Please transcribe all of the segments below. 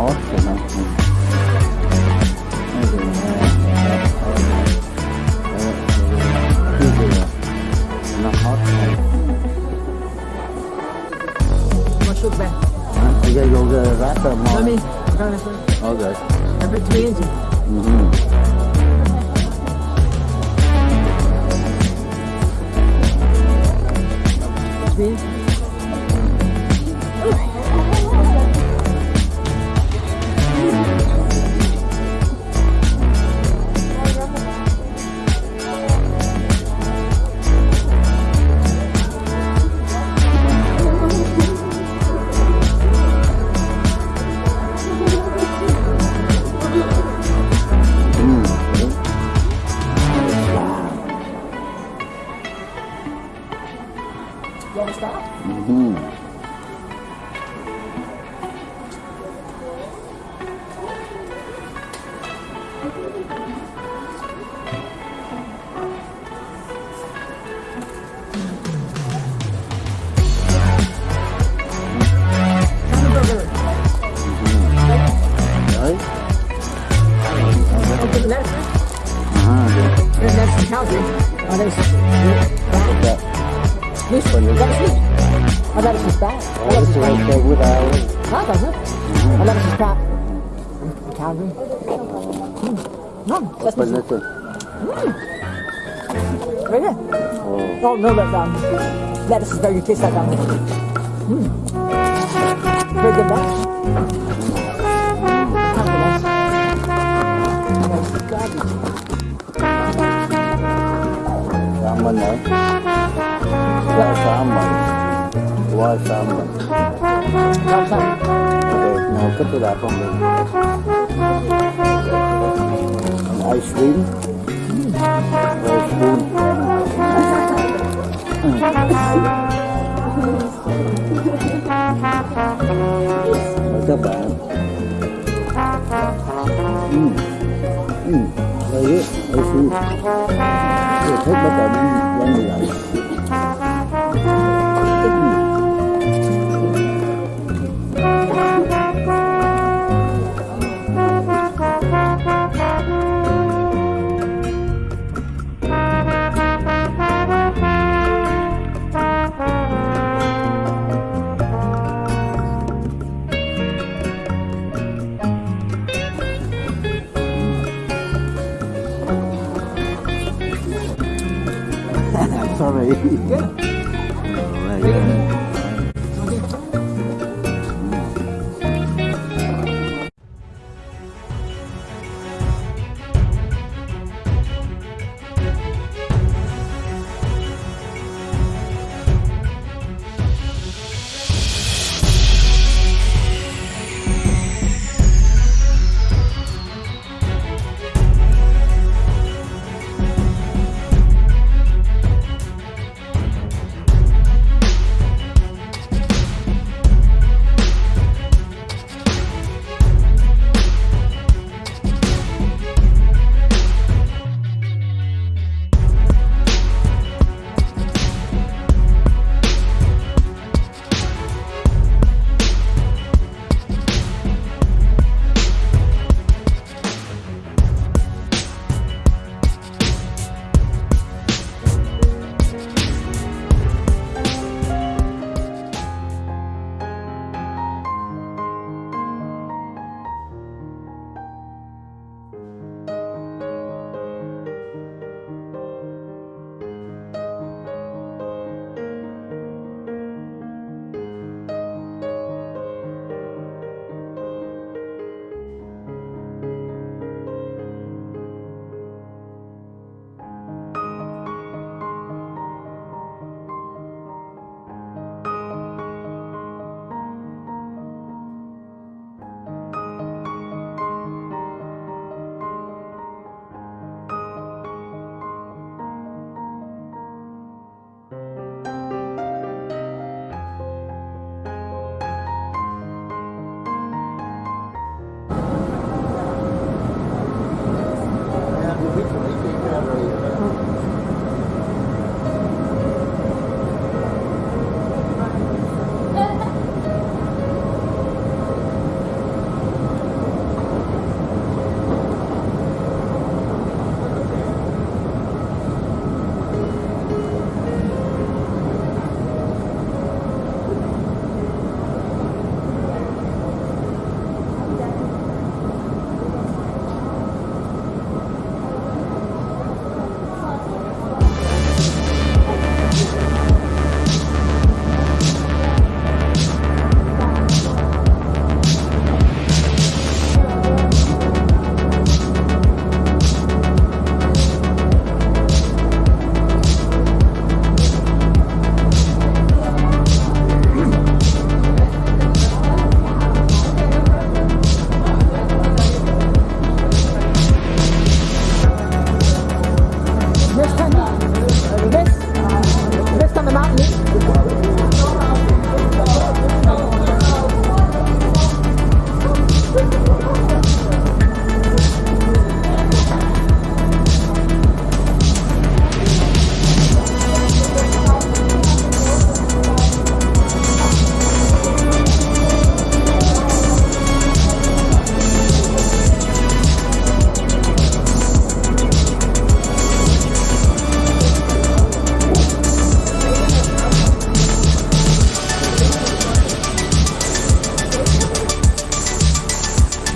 The hot cái nó. Nó nó hot này. Bây giờ vô cái rác rồi mà. Let me. Every three inches. thousand. Oh, there's that. Oh, this one, you got this. I got this back. I got this right there with our. I got it. I got this back. Calvin. No, that's not it. Right there. Oh, oh no, that's down. Lettuce is very tasty, that down. Mm. Very good, that. Nice. Nice. Garbage. Mình nữa. Why salmon? Why qua That's um, nào now cut it không? on the ice cream. Ice cream. Mời các bạn. Mm. Mm. Đây 特别感人。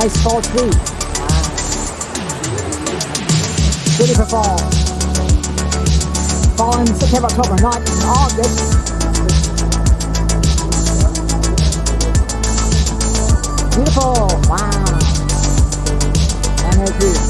Nice fall too. Beautiful fall. Fall in September, October, not in August. Beautiful. Wow. Energy.